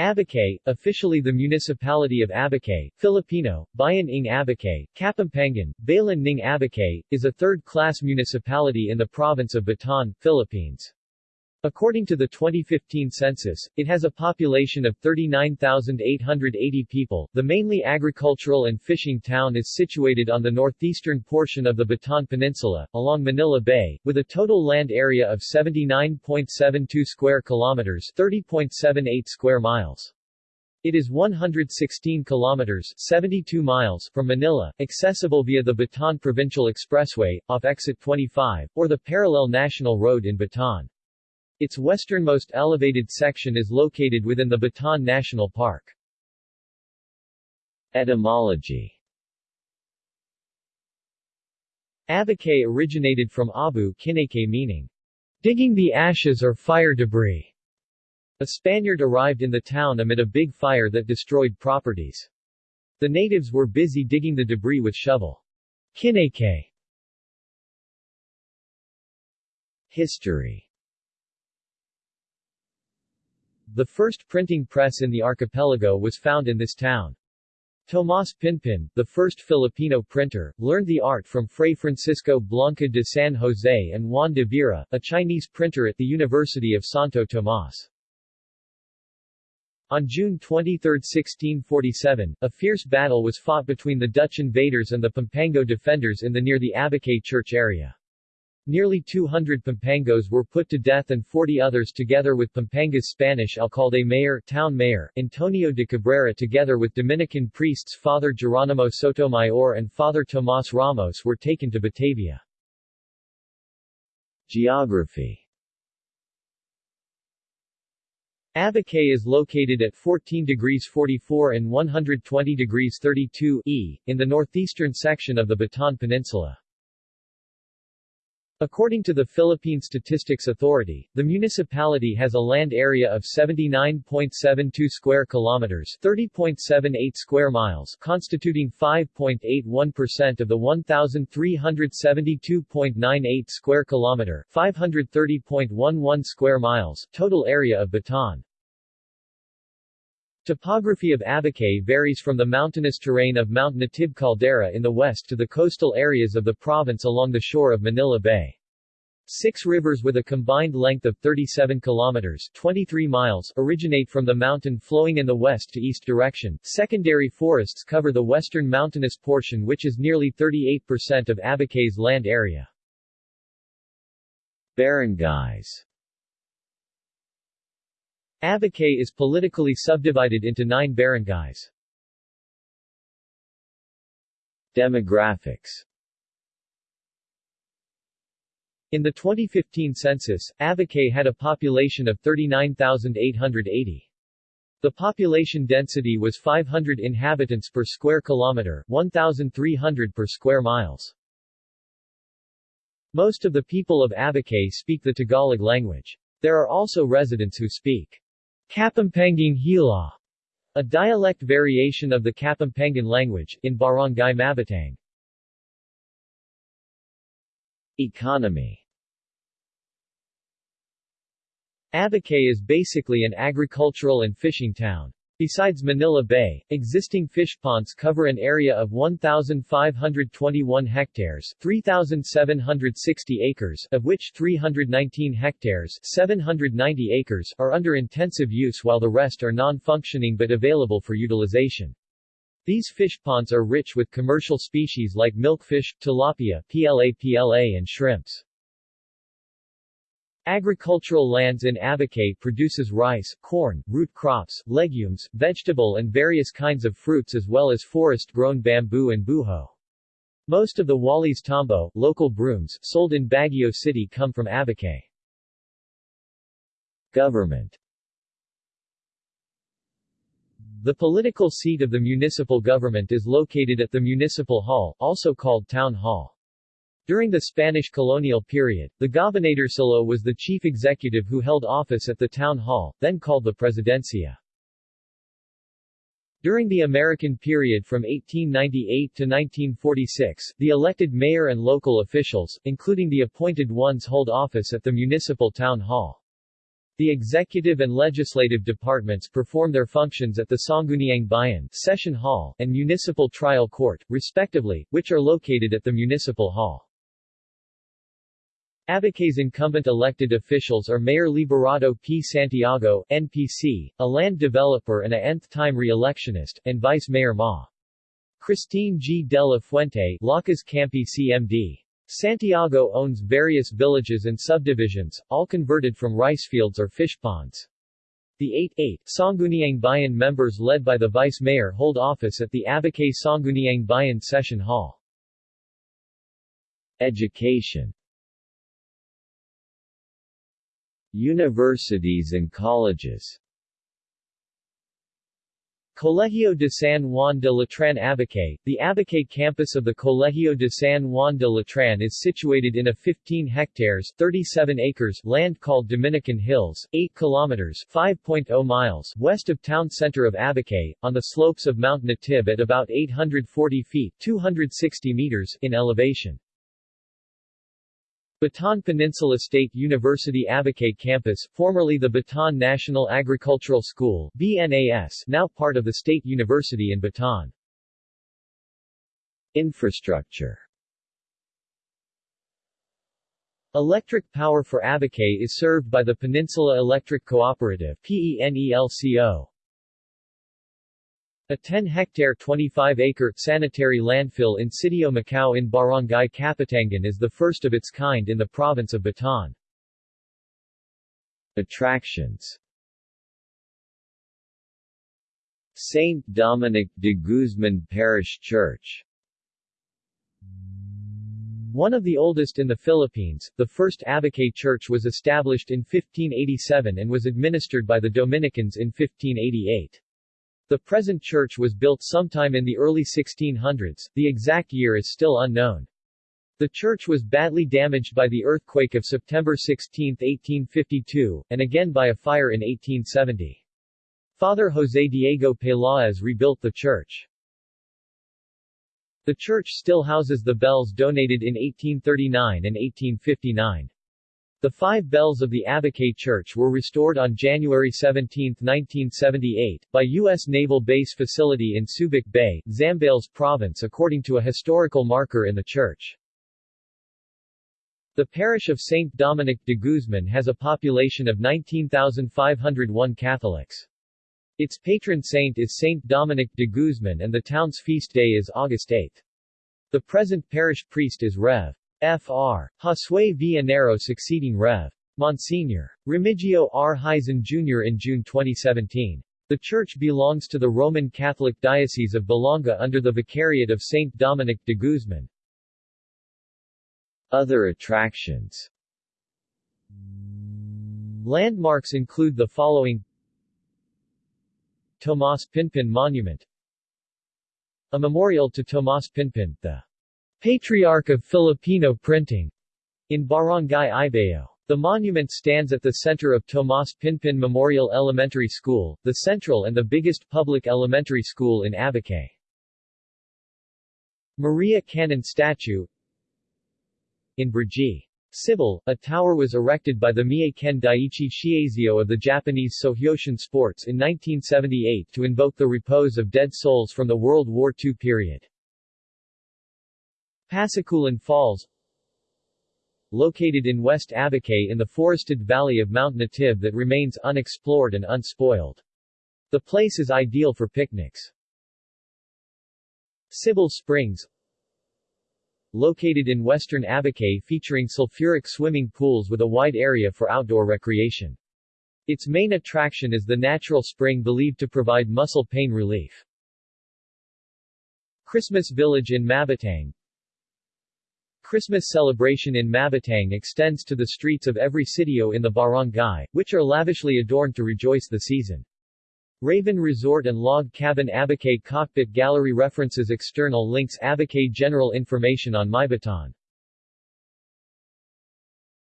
Abucay, officially the municipality of Abucay, Filipino, Bayan ng Abucay, Kapampangan, Bayan ng Abucay, is a third-class municipality in the province of Bataan, Philippines. According to the 2015 census, it has a population of 39,880 people. The mainly agricultural and fishing town is situated on the northeastern portion of the Bataan Peninsula, along Manila Bay, with a total land area of 79.72 square kilometers, 30.78 square miles. It is 116 kilometers 72 miles from Manila, accessible via the Bataan Provincial Expressway, off exit 25, or the parallel national road in Bataan. Its westernmost elevated section is located within the Bataan National Park. Etymology Abucay originated from Abu Kinake meaning, digging the ashes or fire debris. A Spaniard arrived in the town amid a big fire that destroyed properties. The natives were busy digging the debris with shovel. Kinake History the first printing press in the archipelago was found in this town. Tomas Pinpin, the first Filipino printer, learned the art from Fray Francisco Blanca de San Jose and Juan de Vera, a Chinese printer at the University of Santo Tomas. On June 23, 1647, a fierce battle was fought between the Dutch invaders and the Pampango defenders in the near the Abucay church area. Nearly 200 Pampangos were put to death and 40 others together with Pampanga's Spanish alcalde mayor, town mayor, Antonio de Cabrera together with Dominican priests Father Geronimo Sotomayor and Father Tomas Ramos were taken to Batavia. Geography Abucay is located at 14 degrees 44 and 120 degrees 32 E, in the northeastern section of the Bataan Peninsula. According to the Philippine Statistics Authority, the municipality has a land area of 79.72 square kilometers, 30.78 square miles, constituting 5.81% of the 1372.98 square kilometer, 530.11 square miles total area of Bataan. Topography of Abucay varies from the mountainous terrain of Mount Natib Caldera in the west to the coastal areas of the province along the shore of Manila Bay. Six rivers with a combined length of 37 kilometers 23 miles originate from the mountain flowing in the west to east direction. Secondary forests cover the western mountainous portion which is nearly 38% of Abucay's land area. Barangays Abucay is politically subdivided into nine barangays. Demographics In the 2015 census, Abucay had a population of 39,880. The population density was 500 inhabitants per square kilometer, 1,300 per square miles. Most of the people of Abucay speak the Tagalog language. There are also residents who speak Kapampangan Hila, a dialect variation of the Kapampangan language, in Barangay Mabatang. Economy Abucay is basically an agricultural and fishing town. Besides Manila Bay, existing fish ponds cover an area of 1,521 hectares 3,760 acres, of which 319 hectares 790 acres are under intensive use while the rest are non-functioning but available for utilization. These fish ponds are rich with commercial species like milkfish, tilapia, PLA PLA and shrimps. Agricultural lands in Abucay produces rice, corn, root crops, legumes, vegetable and various kinds of fruits as well as forest-grown bamboo and buho. Most of the Walis Tambo, local brooms, sold in Baguio City come from Abucay. Government The political seat of the municipal government is located at the Municipal Hall, also called Town Hall. During the Spanish colonial period, the Gobernadorcillo was the chief executive who held office at the town hall, then called the Presidencia. During the American period from 1898 to 1946, the elected mayor and local officials, including the appointed ones hold office at the municipal town hall. The executive and legislative departments perform their functions at the Sangguniang Bayan Session Hall and Municipal Trial Court, respectively, which are located at the Municipal Hall. Abucay's incumbent elected officials are Mayor Liberado P. Santiago, NPC, a land developer and a nth-time re-electionist, and Vice Mayor Ma. Christine G. de la Fuente, Lakas Kampi CMD. Santiago owns various villages and subdivisions, all converted from rice fields or fish ponds. The 8-8 Sangguniang Bayan members led by the vice mayor hold office at the Abucay Sangguniang Bayan Session Hall. Education Universities and colleges Colegio de San Juan de Letran Abucay The Abucay campus of the Colegio de San Juan de Letran is situated in a 15 hectares 37 acres land called Dominican Hills, 8 kilometers 5.0 miles west of town center of Abucay, on the slopes of Mount Natib at about 840 feet 260 meters in elevation. Bataan Peninsula State University Abucay Campus, formerly the Bataan National Agricultural School BNAS, now part of the State University in Bataan. Infrastructure Electric power for Abucay is served by the Peninsula Electric Cooperative PENELCO. A 10-hectare 25-acre sanitary landfill in Sitio Macau in Barangay Kapitangan is the first of its kind in the province of Bataan. Attractions Saint Dominic de Guzman Parish Church One of the oldest in the Philippines, the first Abucay Church was established in 1587 and was administered by the Dominicans in 1588. The present church was built sometime in the early 1600s, the exact year is still unknown. The church was badly damaged by the earthquake of September 16, 1852, and again by a fire in 1870. Father José Diego Peláez rebuilt the church. The church still houses the bells donated in 1839 and 1859. The five bells of the Abucay Church were restored on January 17, 1978, by U.S. Naval Base Facility in Subic Bay, Zambales Province according to a historical marker in the church. The parish of St. Dominic de Guzman has a population of 19,501 Catholics. Its patron saint is St. Dominic de Guzman and the town's feast day is August 8. The present parish priest is Rev. Fr. Josue Villanero succeeding Rev. Monsignor. Remigio R. Heisen Jr. in June 2017. The church belongs to the Roman Catholic Diocese of Balanga under the Vicariate of St. Dominic de Guzman. Other attractions Landmarks include the following Tomas Pinpin Monument A memorial to Tomas Pinpin, the Patriarch of Filipino Printing, in Barangay Ibao. The monument stands at the center of Tomas Pinpin Memorial Elementary School, the central and the biggest public elementary school in Abucay. Maria Kannon Statue In Brgy. Cibol, a tower was erected by the Mie-ken Daiichi Shiazio of the Japanese Sohyoshin Sports in 1978 to invoke the repose of dead souls from the World War II period. Pasikulan Falls Located in West Abucay in the forested valley of Mount Natib that remains unexplored and unspoiled. The place is ideal for picnics. Cibol Springs Located in western Abucay featuring sulfuric swimming pools with a wide area for outdoor recreation. Its main attraction is the natural spring believed to provide muscle pain relief. Christmas Village in Mabatang Christmas celebration in Mabatang extends to the streets of every sitio in the barangay, which are lavishly adorned to rejoice the season. Raven Resort and Log Cabin Abucay Cockpit Gallery References External links Abucay General information on MyBataan